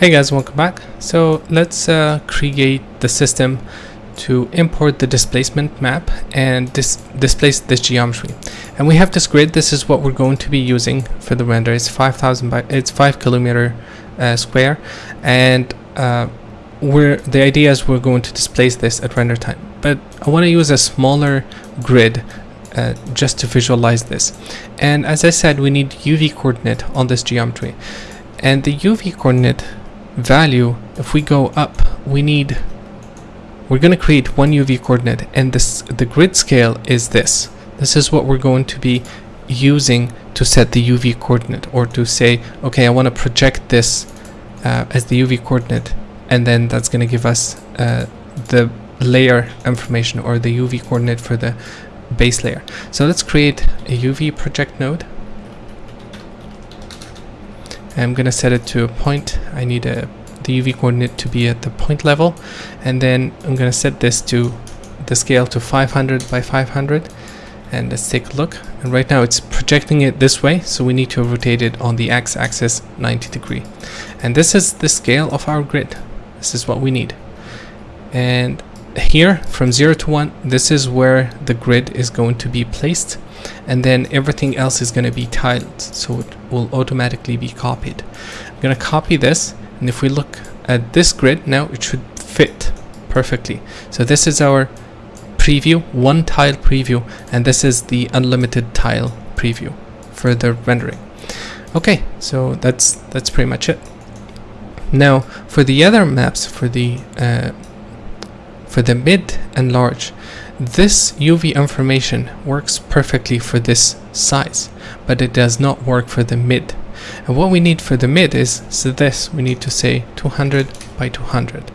Hey guys, welcome back. So let's uh, create the system to import the displacement map and dis displace this geometry. And we have this grid. This is what we're going to be using for the render. It's 5,000 by it's five kilometer uh, square, and uh, we're the idea is we're going to displace this at render time. But I want to use a smaller grid uh, just to visualize this. And as I said, we need UV coordinate on this geometry. And the UV coordinate value, if we go up, we need, we're going to create one UV coordinate and this the grid scale is this. This is what we're going to be using to set the UV coordinate or to say, okay, I want to project this uh, as the UV coordinate and then that's going to give us uh, the layer information or the UV coordinate for the base layer. So let's create a UV project node. I'm going to set it to a point. I need a, the UV coordinate to be at the point level. And then I'm going to set this to the scale to 500 by 500. And let's take a look. And right now it's projecting it this way. So we need to rotate it on the x-axis 90 degree. And this is the scale of our grid. This is what we need. And here from 0 to 1 this is where the grid is going to be placed and then everything else is going to be tiled so it will automatically be copied I'm going to copy this and if we look at this grid now it should fit perfectly so this is our preview one tile preview and this is the unlimited tile preview for the rendering okay so that's that's pretty much it now for the other maps for the uh, for the mid and large, this UV information works perfectly for this size, but it does not work for the mid. And what we need for the mid is so this, we need to say 200 by 200.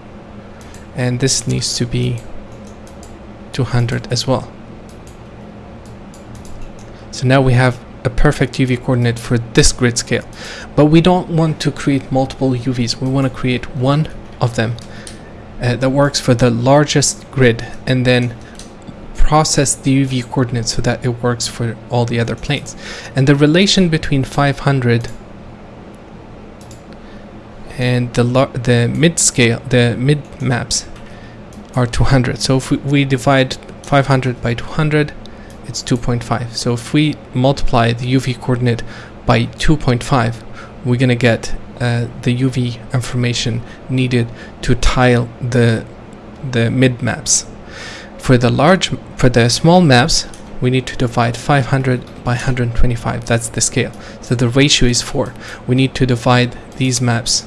And this needs to be 200 as well. So now we have a perfect UV coordinate for this grid scale. But we don't want to create multiple UVs. We want to create one of them uh, that works for the largest grid and then process the UV coordinates so that it works for all the other planes. And the relation between 500 and the the mid scale, the mid maps are 200. So if we, we divide 500 by 200, it's 2.5. So if we multiply the UV coordinate by 2.5, we're gonna get uh, the UV information needed to tile the the mid maps. For the large, for the small maps, we need to divide 500 by 125. That's the scale. So the ratio is 4. We need to divide these maps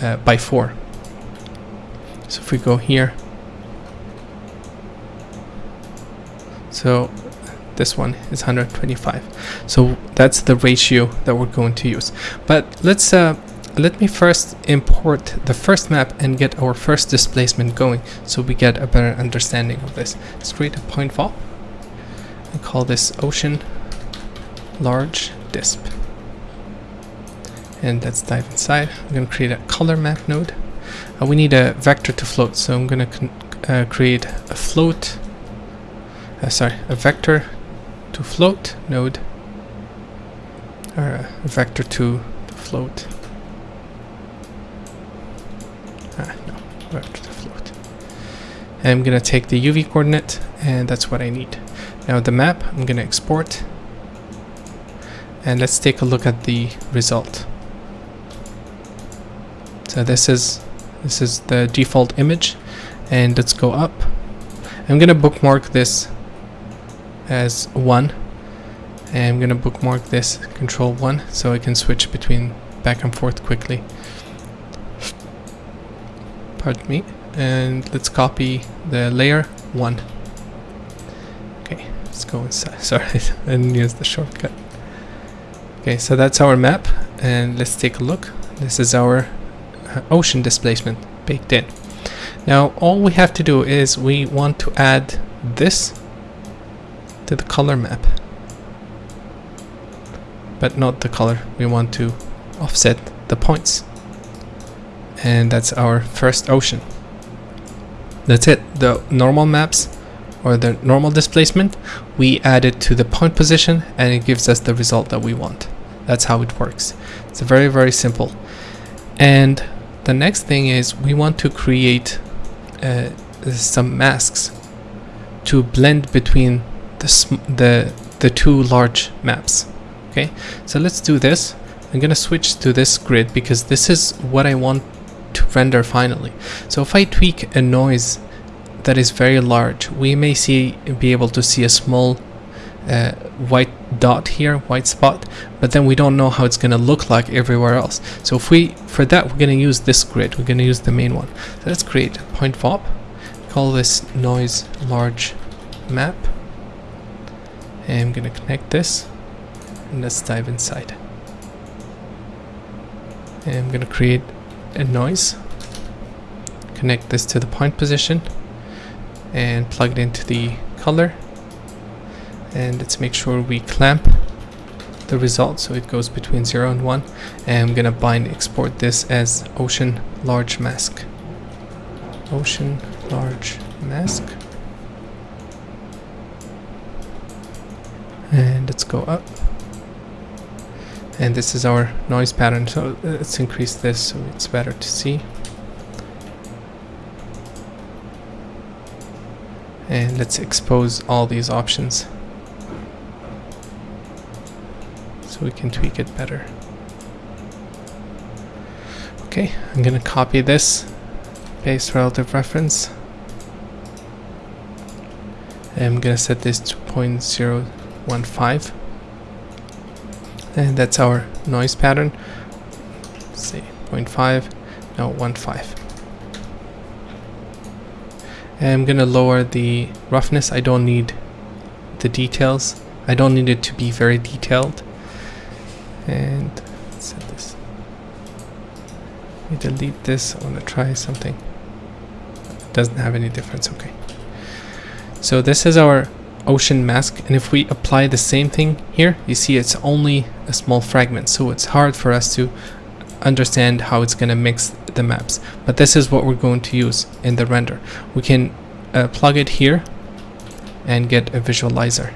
uh, by 4. So if we go here, so this one is 125 so that's the ratio that we're going to use but let's uh, let me first import the first map and get our first displacement going so we get a better understanding of this. Let's create a point VOP and call this ocean large disp. And let's dive inside. I'm going to create a color map node. Uh, we need a vector to float, so I'm going to uh, create a float, uh, sorry, a vector to float node, or a vector to, to float Ah, no, vector to float. And I'm gonna take the UV coordinate, and that's what I need. Now the map, I'm gonna export, and let's take a look at the result. So this is this is the default image, and let's go up. I'm gonna bookmark this as one, and I'm gonna bookmark this control one so I can switch between back and forth quickly pardon me. And let's copy the layer 1 okay let's go inside. Sorry I didn't use the shortcut. Okay so that's our map and let's take a look. This is our uh, ocean displacement baked in. Now all we have to do is we want to add this to the color map. But not the color. We want to offset the points and that's our first ocean. That's it. The normal maps or the normal displacement we add it to the point position and it gives us the result that we want. That's how it works. It's very very simple. And the next thing is we want to create uh, some masks to blend between the, the, the two large maps. Okay, so let's do this. I'm gonna switch to this grid because this is what I want render finally. So if I tweak a noise that is very large, we may see be able to see a small uh, white dot here, white spot, but then we don't know how it's going to look like everywhere else. So if we, for that, we're going to use this grid. We're going to use the main one. So let's create a point VOP. Call this noise large map. And I'm going to connect this. And let's dive inside. And I'm going to create a noise. Connect this to the point position. And plug it into the color. And let's make sure we clamp the result so it goes between 0 and 1 and I'm gonna bind export this as ocean large mask. Ocean large mask. And let's go up. And this is our noise pattern. So uh, let's increase this so it's better to see and let's expose all these options so we can tweak it better. Okay, I'm gonna copy this, paste relative reference. I'm gonna set this to 0.015 and that's our noise pattern. Let's see, 0.5, no 1.5. I'm gonna lower the roughness. I don't need the details. I don't need it to be very detailed. And set this. Me delete this. I want to try something. It doesn't have any difference. Okay. So this is our ocean mask. And if we apply the same thing here you see it's only a small fragment. So it's hard for us to understand how it's going to mix the maps. But this is what we're going to use in the render. We can uh, plug it here and get a visualizer.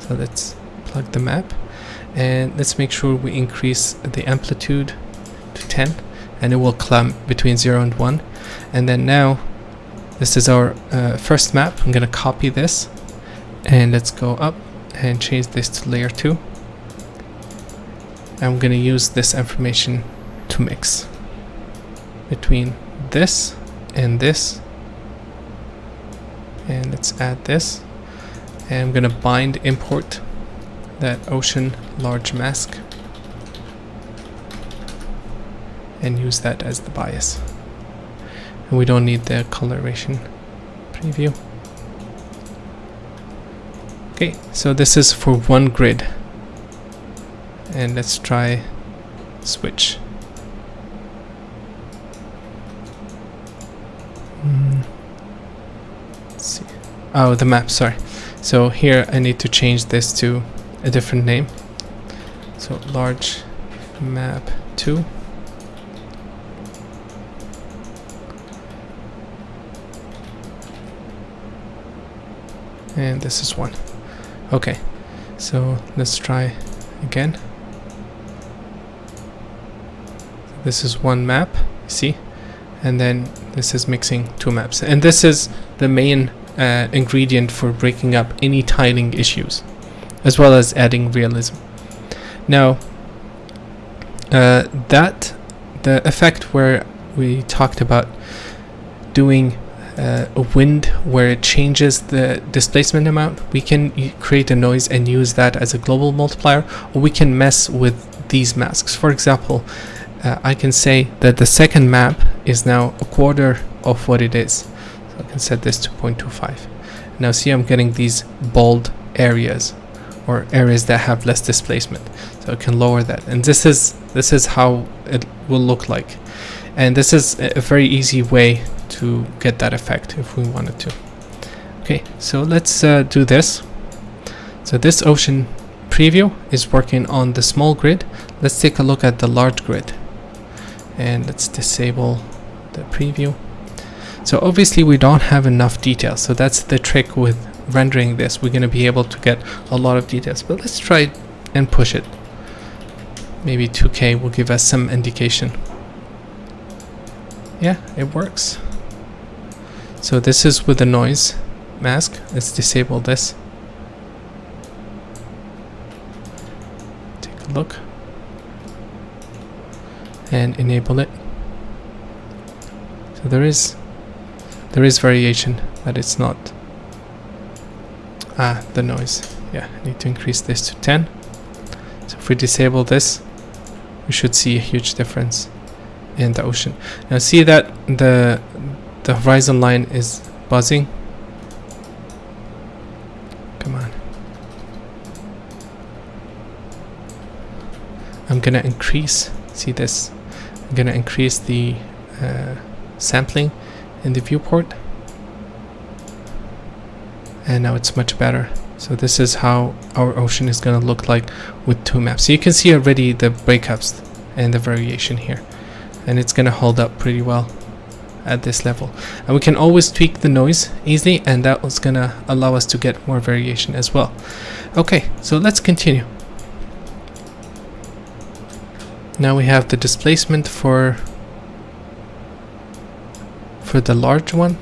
So let's plug the map and let's make sure we increase the amplitude to 10 and it will climb between 0 and 1 and then now this is our uh, first map. I'm gonna copy this and let's go up and change this to layer 2 I'm gonna use this information to mix between this and this and let's add this and I'm gonna bind import that ocean large mask and use that as the bias. And we don't need the coloration preview. Okay, so this is for one grid. And let's try switch. Mm. Let's see. Oh, the map, sorry. So here I need to change this to a different name. So large map 2. And this is 1. Okay, so let's try again. This is one map, see? And then this is mixing two maps. And this is the main uh, ingredient for breaking up any tiling issues as well as adding realism. Now, uh, that the effect where we talked about doing uh, a wind where it changes the displacement amount, we can create a noise and use that as a global multiplier, or we can mess with these masks. For example, uh, I can say that the second map is now a quarter of what it is. I can set this to 0.25. Now see I'm getting these bold areas or areas that have less displacement so I can lower that. And this is this is how it will look like. And this is a very easy way to get that effect if we wanted to. Okay so let's uh, do this. So this ocean preview is working on the small grid. Let's take a look at the large grid. And let's disable the preview so obviously we don't have enough detail so that's the trick with rendering this, we're going to be able to get a lot of details. But let's try and push it. Maybe 2K will give us some indication. yeah it works. So this is with the noise mask. Let's disable this. Take a look. And enable it. So there is there is variation but it's not ah the noise. Yeah I need to increase this to 10 so if we disable this we should see a huge difference in the ocean. Now see that the the horizon line is buzzing? Come on. I'm gonna increase see this? I'm gonna increase the uh, sampling in the viewport. And now it's much better. So this is how our ocean is going to look like with two maps. So you can see already the breakups and the variation here. And it's going to hold up pretty well at this level. And we can always tweak the noise easily and that was going to allow us to get more variation as well. Okay so let's continue. Now we have the displacement for for the large one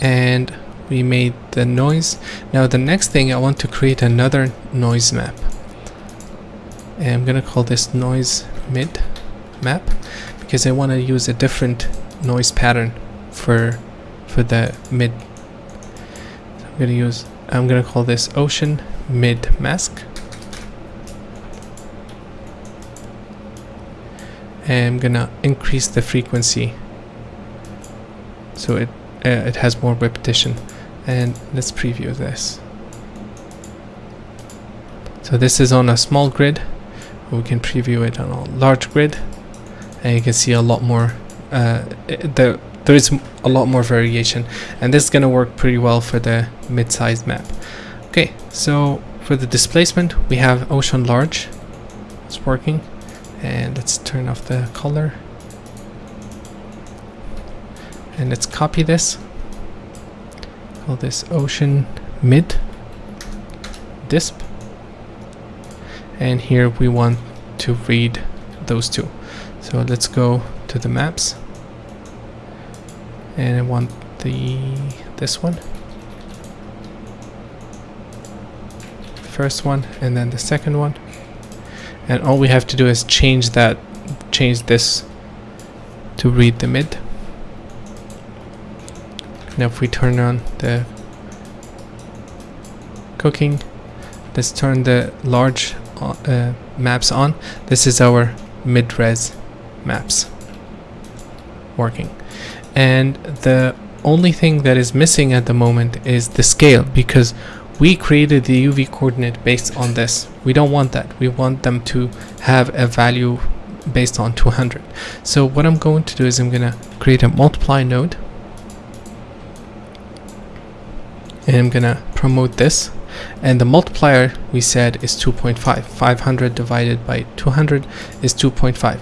and we made the noise. Now the next thing I want to create another noise map. And I'm gonna call this noise mid map because I want to use a different noise pattern for for the mid. So I'm gonna use I'm gonna call this ocean mid mask. And I'm gonna increase the frequency so it uh, it has more repetition. And let's preview this. So this is on a small grid. We can preview it on a large grid. And you can see a lot more uh, the there is a lot more variation. And this is going to work pretty well for the mid-sized map. Okay so for the displacement we have ocean large. It's working. And let's turn off the color and let's copy this. Call this ocean mid disp. And here we want to read those two. So let's go to the maps. And I want the this one. First one and then the second one. And all we have to do is change that change this to read the mid now if we turn on the cooking let's turn the large uh, maps on. This is our mid-res maps working. And the only thing that is missing at the moment is the scale because we created the UV coordinate based on this. We don't want that. We want them to have a value based on 200 so what I'm going to do is I'm gonna create a multiply node and I'm gonna promote this. And the multiplier we said is 2.5 500 divided by 200 is 2.5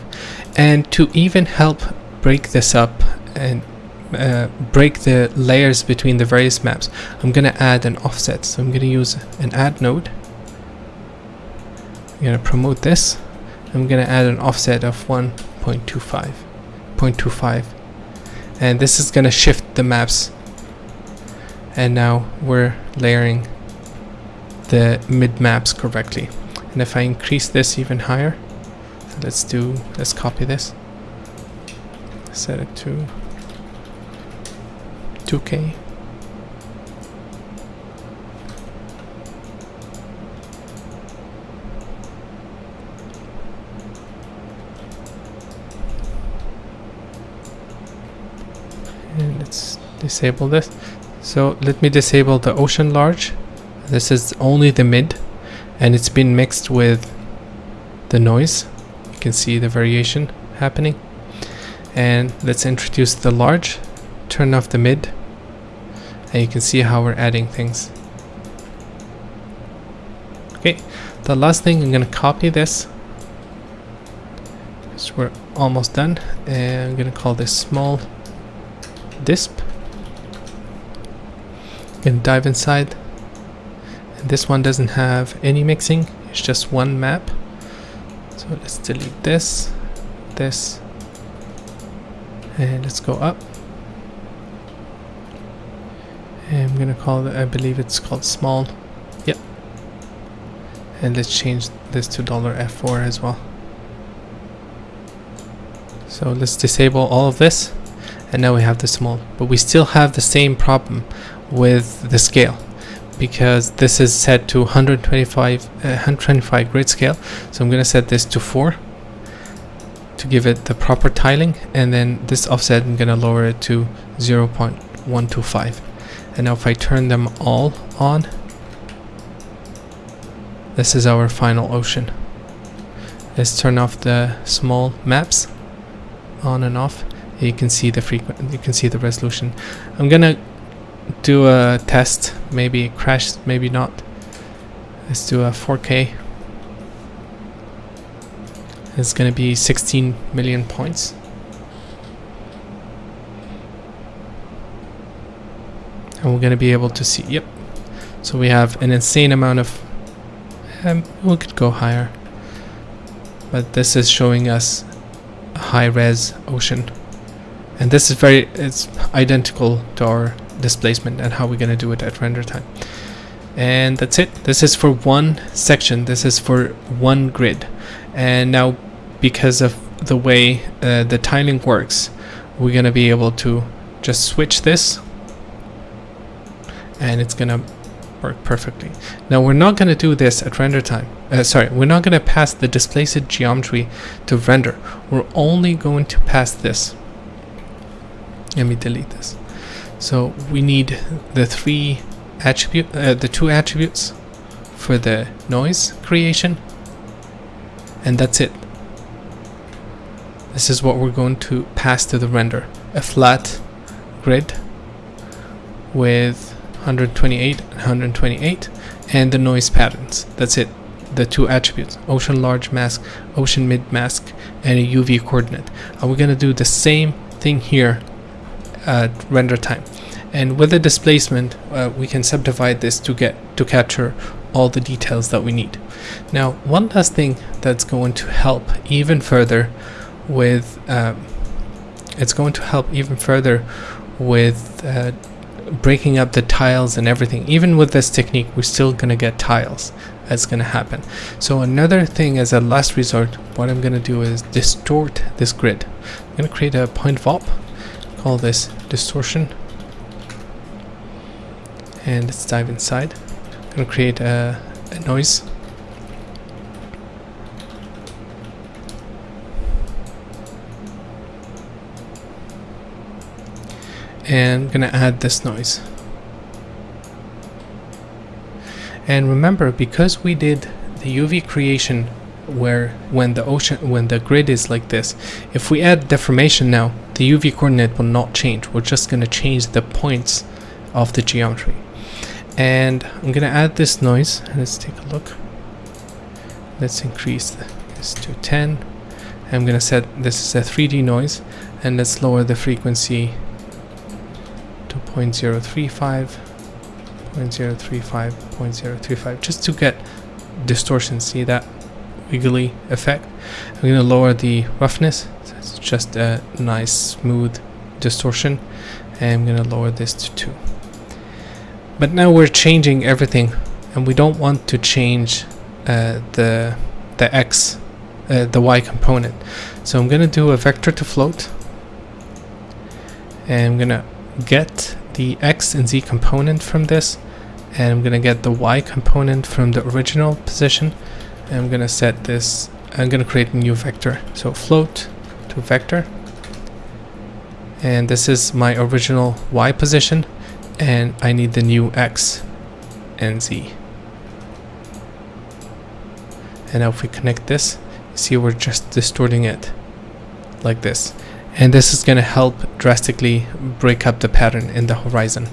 and to even help break this up and uh, break the layers between the various maps I'm gonna add an offset. So I'm gonna use an add node. I'm gonna promote this. I'm gonna add an offset of 1.25 0.25 and this is gonna shift the maps and now we're layering the mid maps correctly. And if I increase this even higher let's do let's copy this. Set it to 2k and let's disable this so let me disable the ocean large. This is only the mid and it's been mixed with the noise. You can see the variation happening. And let's introduce the large. Turn off the mid and you can see how we're adding things. Okay the last thing I'm gonna copy this. So we're almost done and I'm gonna call this small disp and dive inside. And this one doesn't have any mixing it's just one map. So let's delete this this and let's go up. And I'm gonna call it I believe it's called small. Yep. And let's change this to dollar $F4 as well. So let's disable all of this and now we have the small. But we still have the same problem with the scale because this is set to 125 uh, 125 grid scale. So I'm gonna set this to 4 to give it the proper tiling and then this offset I'm gonna lower it to 0.125 and now if I turn them all on this is our final ocean. Let's turn off the small maps on and off. You can see the frequent you can see the resolution. I'm gonna do a test maybe crash maybe not. Let's do a 4k it's gonna be 16 million points. And we're gonna be able to see yep. So we have an insane amount of um, we could go higher. But this is showing us a high-res ocean. And this is very it's identical to our displacement and how we're going to do it at render time and that's it this is for one section this is for one grid and now because of the way uh, the tiling works we're going to be able to just switch this and it's going to work perfectly. Now we're not going to do this at render time. Uh, sorry, we're not going to pass the displaced geometry to render. We're only going to pass this. Let me delete this. So we need the three attribute, uh, the two attributes for the noise creation, and that's it. This is what we're going to pass to the render. A flat grid with 128 and 128 and the noise patterns. That's it. The two attributes. Ocean large mask ocean mid mask and a UV coordinate. And we're gonna do the same thing here at render time and with the displacement uh, we can subdivide this to get to capture all the details that we need. Now one last thing that's going to help even further with um, it's going to help even further with uh, breaking up the tiles and everything. Even with this technique we're still gonna get tiles. That's gonna happen. So another thing as a last resort what I'm gonna do is distort this grid. I'm gonna create a point VOP call this distortion and let's dive inside. I'm gonna create a, a noise. And I'm gonna add this noise. And remember because we did the UV creation where when the ocean when the grid is like this if we add deformation now the UV coordinate will not change. We're just gonna change the points of the geometry and I'm gonna add this noise. Let's take a look. Let's increase this to 10 I'm gonna set this is a 3D noise. And let's lower the frequency to 0.035 0.035 0.035 just to get distortion. See that wiggly effect? I'm to lower the roughness. So it's just a nice smooth distortion. And I'm to lower this to 2 but now we're changing everything and we don't want to change uh, the the x uh, the y component. So I'm gonna do a vector to float and I'm gonna get the x and z component from this and I'm gonna get the y component from the original position and I'm gonna set this I'm gonna create a new vector. So float to vector and this is my original y position and I need the new x and z. And now if we connect this see we're just distorting it like this. And this is going to help drastically break up the pattern in the horizon.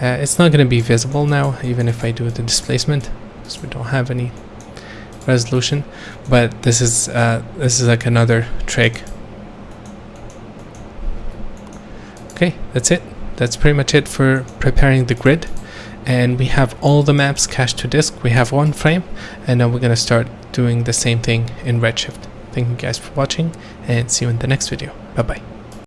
Uh, it's not going to be visible now even if I do the displacement because we don't have any resolution. But this is uh, this is like another trick. Okay that's it that's pretty much it for preparing the grid and we have all the maps cached to disk we have one frame and now we're going to start doing the same thing in Redshift Thank you guys for watching and see you in the next video. Bye bye.